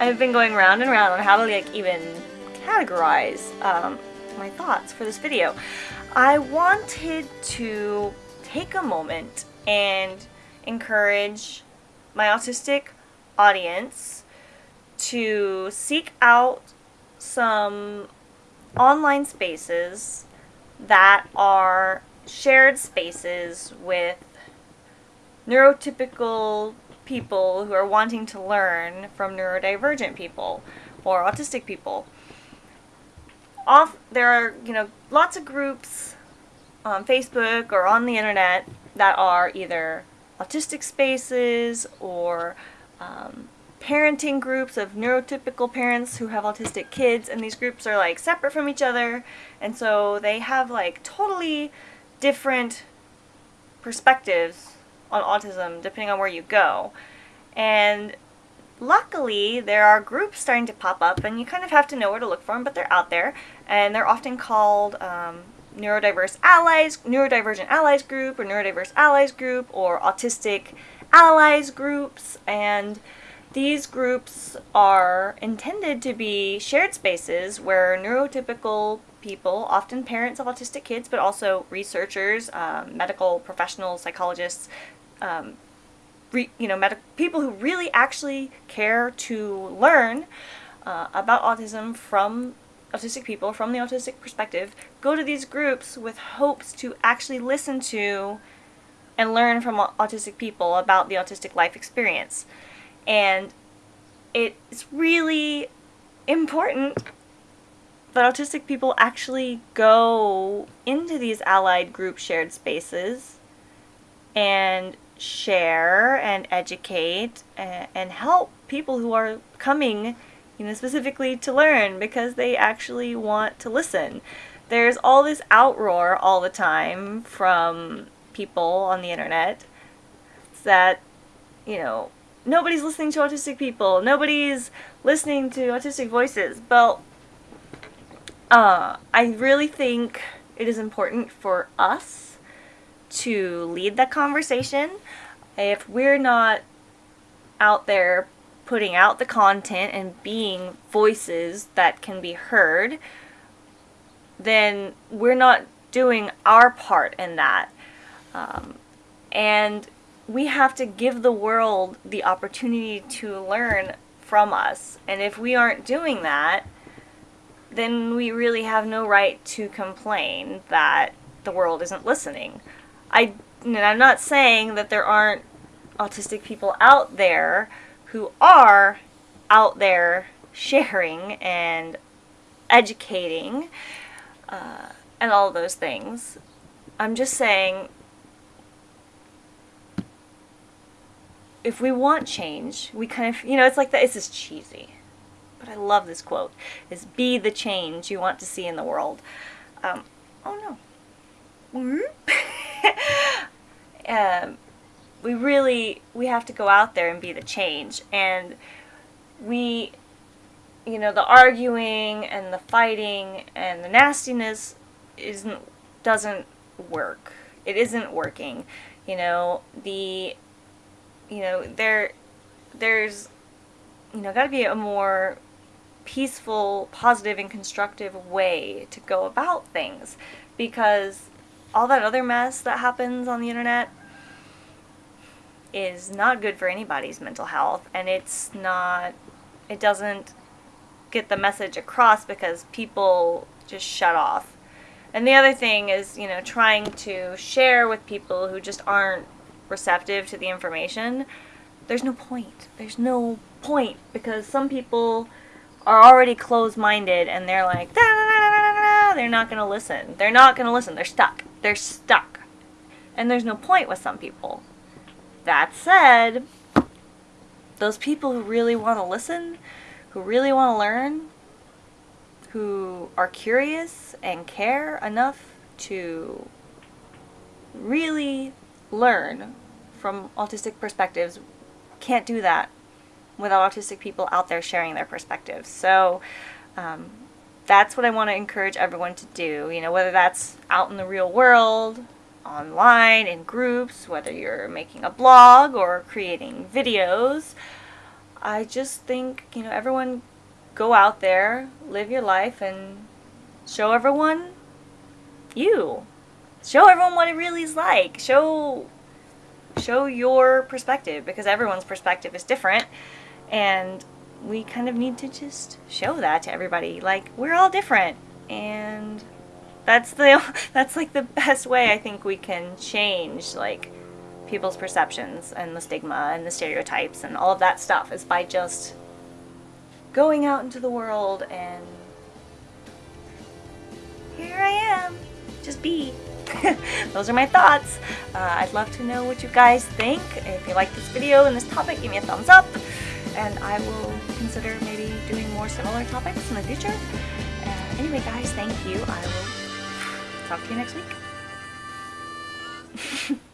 I've been going round and round on how to like even categorize um, my thoughts for this video. I wanted to take a moment and encourage my autistic audience to seek out some online spaces that are shared spaces with neurotypical people who are wanting to learn from neurodivergent people or autistic people. Off there are, you know, lots of groups on Facebook or on the internet that are either autistic spaces or um, parenting groups of neurotypical parents who have autistic kids and these groups are like separate from each other and so they have like totally different perspectives on autism depending on where you go. And luckily there are groups starting to pop up and you kind of have to know where to look for them but they're out there. And they're often called um, neurodiverse allies neurodivergent allies group or neurodiverse allies group or autistic allies groups. And these groups are intended to be shared spaces where neurotypical people, often parents of autistic kids, but also researchers, um, medical professionals, psychologists, um, re, you know, people who really actually care to learn uh, about autism from autistic people, from the autistic perspective, go to these groups with hopes to actually listen to and learn from autistic people about the autistic life experience. And it's really important that autistic people actually go into these allied group shared spaces and share and educate and, and help people who are coming you know specifically to learn because they actually want to listen there's all this outroar all the time from people on the internet that you know nobody's listening to autistic people. Nobody's listening to autistic voices. But uh, I really think it is important for us to lead the conversation. If we're not out there putting out the content and being voices that can be heard, then we're not doing our part in that. Um, and we have to give the world the opportunity to learn from us. And if we aren't doing that, then we really have no right to complain that the world isn't listening. I, I'm not saying that there aren't autistic people out there who are out there sharing and educating uh, and all those things. I'm just saying if we want change, we kind of, you know, it's like that, it's just cheesy. But I love this quote, is be the change you want to see in the world. Um, oh no. um, we really, we have to go out there and be the change. And we, you know, the arguing and the fighting and the nastiness isn't, doesn't work. It isn't working. You know, the you know, there, there's, you know, got to be a more peaceful, positive, and constructive way to go about things because all that other mess that happens on the internet is not good for anybody's mental health and it's not it doesn't get the message across because people just shut off. And the other thing is, you know, trying to share with people who just aren't receptive to the information, there's no point. There's no point because some people are already closed-minded and they're like, they're not going to listen. They're not going to listen. They're stuck. They're stuck. And there's no point with some people. That said, those people who really want to listen, who really want to learn, who are curious and care enough to really learn from autistic perspectives can't do that without autistic people out there sharing their perspectives. So um, that's what I want to encourage everyone to do. You know, whether that's out in the real world, online, in groups, whether you're making a blog or creating videos. I just think, you know, everyone go out there, live your life, and show everyone you. Show everyone what it really is like. Show show your perspective because everyone's perspective is different and we kind of need to just show that to everybody like we're all different. And that's the that's like the best way I think we can change like people's perceptions and the stigma and the stereotypes and all of that stuff is by just going out into the world and here I am just be. Those are my thoughts. Uh, I'd love to know what you guys think. If you like this video and this topic give me a thumbs up and I will consider maybe doing more similar topics in the future. Uh, anyway guys, thank you. I will talk to you next week.